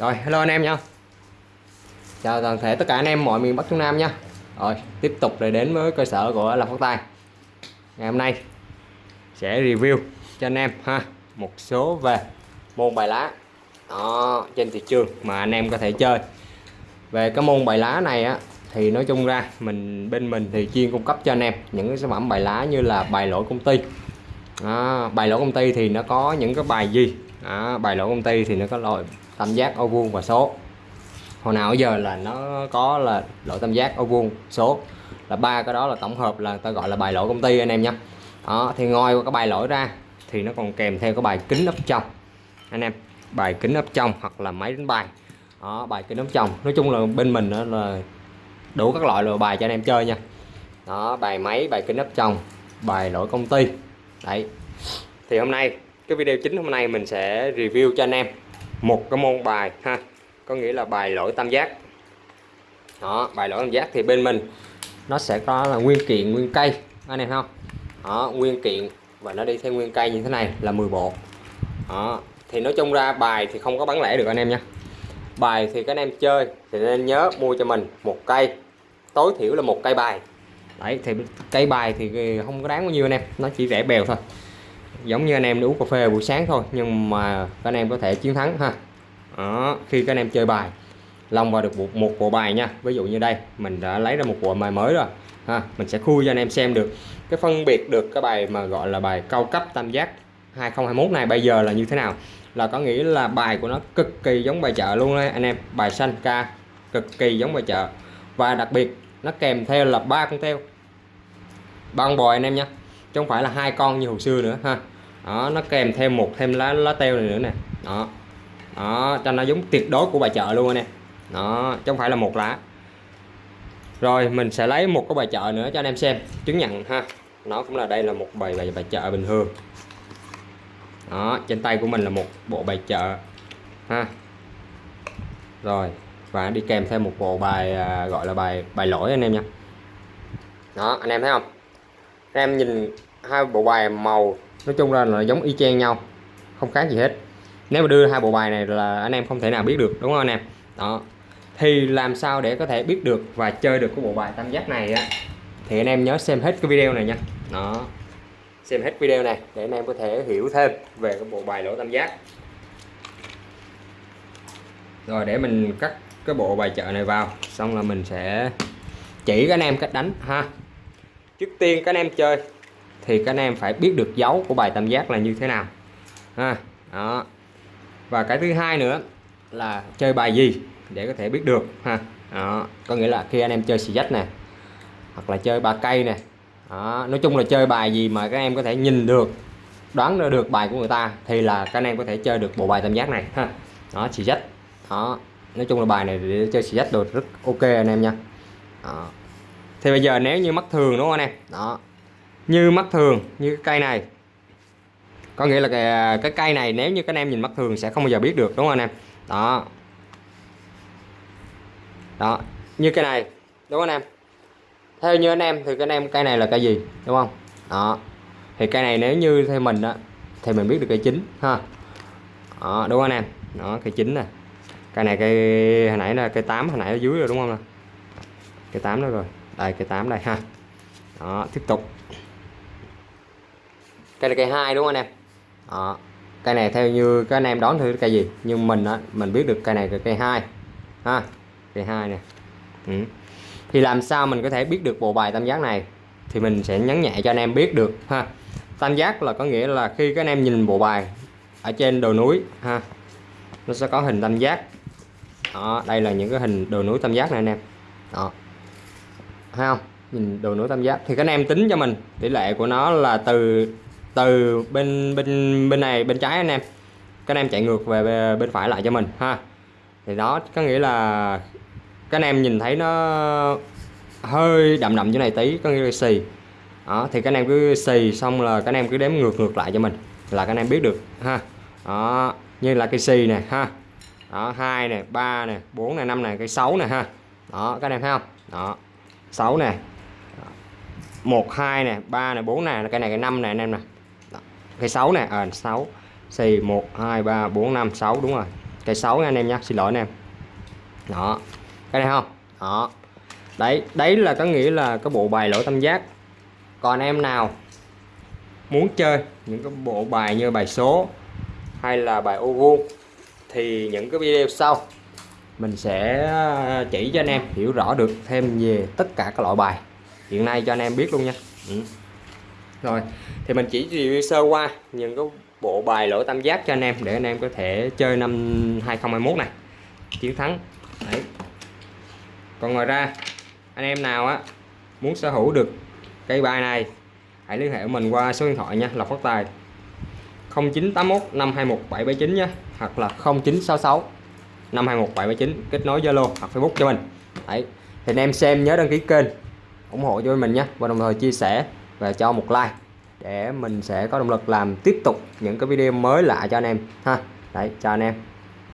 Rồi hello anh em nha. Chào toàn thể tất cả anh em mọi miền Bắc Trung Nam nha. Rồi tiếp tục để đến với cơ sở của Lâm Phát Tài. Ngày hôm nay sẽ review cho anh em ha một số về môn bài lá đó, trên thị trường mà anh em có thể chơi. Về cái môn bài lá này á thì nói chung ra mình bên mình thì chuyên cung cấp cho anh em những cái sản phẩm bài lá như là bài lỗi công ty. Đó, bài lỗi công ty thì nó có những cái bài gì? Đó, bài lỗi công ty thì nó có loại tam giác ô vuông và số. Hồi nào giờ là nó có là lỗi tam giác ô vuông, số. Là ba cái đó là tổng hợp là ta gọi là bài lỗi công ty anh em nhé. Đó, thì ngoài cái bài lỗi ra thì nó còn kèm theo cái bài kính ấp trong anh em, bài kính ấp trong hoặc là máy đánh bài. Đó, bài kính ấp trong nói chung là bên mình đó là đủ các loại loại bài cho anh em chơi nha. Đó, bài máy, bài kính ấp trong bài lỗi công ty. Đấy. Thì hôm nay, cái video chính hôm nay mình sẽ review cho anh em một cái môn bài, ha. Có nghĩa là bài lỗi tam giác. Đó, bài lỗi tam giác thì bên mình, nó sẽ có là nguyên kiện, nguyên cây. Anh em không? Đó, nguyên kiện, và nó đi theo nguyên cây như thế này là 10 bộ. Đó, thì nói chung ra bài thì không có bán lẻ được anh em nha. Bài thì các anh em chơi thì nên nhớ mua cho mình một cây, tối thiểu là một cây bài. Đấy, thì cây bài thì không có đáng bao nhiêu anh em, nó chỉ rẻ bèo thôi giống như anh em đi uống cà phê buổi sáng thôi nhưng mà các anh em có thể chiến thắng ha. Đó, khi các anh em chơi bài lòng vào được một, một bộ bài nha. Ví dụ như đây mình đã lấy ra một bộ bài mới rồi ha. Mình sẽ khui cho anh em xem được. Cái phân biệt được cái bài mà gọi là bài cao cấp tam giác 2021 này bây giờ là như thế nào? Là có nghĩa là bài của nó cực kỳ giống bài chợ luôn đấy anh em. Bài xanh ca cực kỳ giống bài chợ. Và đặc biệt nó kèm theo là ba con teo. Ba con bò anh em nhé chứ không phải là hai con như hồi xưa nữa ha. Đó nó kèm thêm một thêm lá lá teo này nữa nè. Đó. Đó cho nó giống tuyệt đối của bài chợ luôn anh em đó chứ không phải là một lá. Rồi mình sẽ lấy một cái bài chợ nữa cho anh em xem chứng nhận ha. Nó cũng là đây là một bài bài, bài chợ bình thường. Đó trên tay của mình là một bộ bài chợ ha. Rồi và đi kèm thêm một bộ bài à, gọi là bài bài lỗi anh em nha. Đó anh em thấy không? Em nhìn hai bộ bài màu nói chung là, là giống y chang nhau không khác gì hết. Nếu mà đưa hai bộ bài này là anh em không thể nào biết được đúng không anh em? Đó. Thì làm sao để có thể biết được và chơi được cái bộ bài tam giác này á? Thì anh em nhớ xem hết cái video này nha. Đó. Xem hết video này để anh em có thể hiểu thêm về cái bộ bài lỗ tam giác. Rồi để mình cắt cái bộ bài chợ này vào xong là mình sẽ chỉ các anh em cách đánh ha trước tiên các anh em chơi, thì các anh em phải biết được dấu của bài tam giác là như thế nào ha, đó và cái thứ hai nữa là chơi bài gì để có thể biết được, ha, đó. có nghĩa là khi anh em chơi xì dách nè, hoặc là chơi ba cây nè, đó. nói chung là chơi bài gì mà các em có thể nhìn được, đoán ra được bài của người ta thì là các anh em có thể chơi được bộ bài tam giác này, ha, đó, xì dách, đó nói chung là bài này để chơi xì dách được rất ok anh em nha, đó thì bây giờ nếu như mắt thường đúng không anh em? Đó. Như mắt thường như cái cây này. Có nghĩa là cái, cái cây này nếu như các anh em nhìn mắt thường sẽ không bao giờ biết được đúng không anh em? Đó. Đó. Như cái này đúng không anh em? Theo như anh em thì cái anh em cây này là cây gì đúng không? Đó. Thì cây này nếu như theo mình đó thì mình biết được cây chính ha. Đó, đúng không anh em? Đó cây chính nè. Cây này cây hồi nãy là cây 8 hồi nãy ở dưới rồi đúng không cây 8 đó rồi đây cây 8 đây ha. Đó, tiếp tục. Cây là cây hai đúng không anh em? Đó. cây này theo như các anh em đón thử cây gì? Nhưng mình á, mình biết được cây này là cây hai. Ha cây hai nè. Ừ. thì làm sao mình có thể biết được bộ bài tam giác này? Thì mình sẽ nhấn nhẹ cho anh em biết được, ha. Tam giác là có nghĩa là khi các anh em nhìn bộ bài ở trên đồi núi, ha, nó sẽ có hình tam giác. Đó, đây là những cái hình đồi núi tam giác này anh em. Đó thấy không? Nhìn đồ nối tam giác. Thì các anh em tính cho mình. Tỷ lệ của nó là từ từ bên bên bên này, bên trái anh em. Các anh em chạy ngược về bên phải lại cho mình, ha. Thì đó, có nghĩa là các anh em nhìn thấy nó hơi đậm đậm chỗ này tí, có nghĩa là xì. Đó, thì các anh em cứ xì xong là các anh em cứ đếm ngược ngược lại cho mình. Là các anh em biết được, ha. Đó, như là cây xì nè, ha. Đó, hai nè, ba nè, bốn nè, năm nè, cây sáu nè, ha. Đó các anh em thấy không? Đó. 6 nè. 1 2 nè 3 nè 4 nè cái này cái 5 nè anh em nè. Cái 6 nè à, 6 xì 1 2 3 4 5 6 đúng rồi. Cái 6 nha anh em nha xin lỗi anh em. Đó. Cái này không? Đó. Đấy đấy là có nghĩa là cái bộ bài lỗi tam giác. Còn em nào muốn chơi những cái bộ bài như bài số hay là bài ô vuông thì những cái video sau mình sẽ à, chỉ cho anh em hiểu rõ được thêm về tất cả các loại bài. Hiện nay cho anh em biết luôn nha. Ừ. rồi, thì mình chỉ review sơ qua những cái bộ bài lỗ tam giác cho anh em để anh em có thể chơi năm 2021 này. Chiến thắng. Đấy. còn ngoài ra, anh em nào á, muốn sở hữu được cây bài này, hãy liên hệ với mình qua số điện thoại nha, Lộc Phát Tài. 0981 521 779 nhé hoặc là 0966 521 779 kết nối Zalo hoặc Facebook cho mình. Đấy. thì anh em xem nhớ đăng ký kênh, ủng hộ cho mình nhé. Và đồng thời chia sẻ và cho một like để mình sẽ có động lực làm tiếp tục những cái video mới lạ cho anh em ha. Đấy, chào anh em.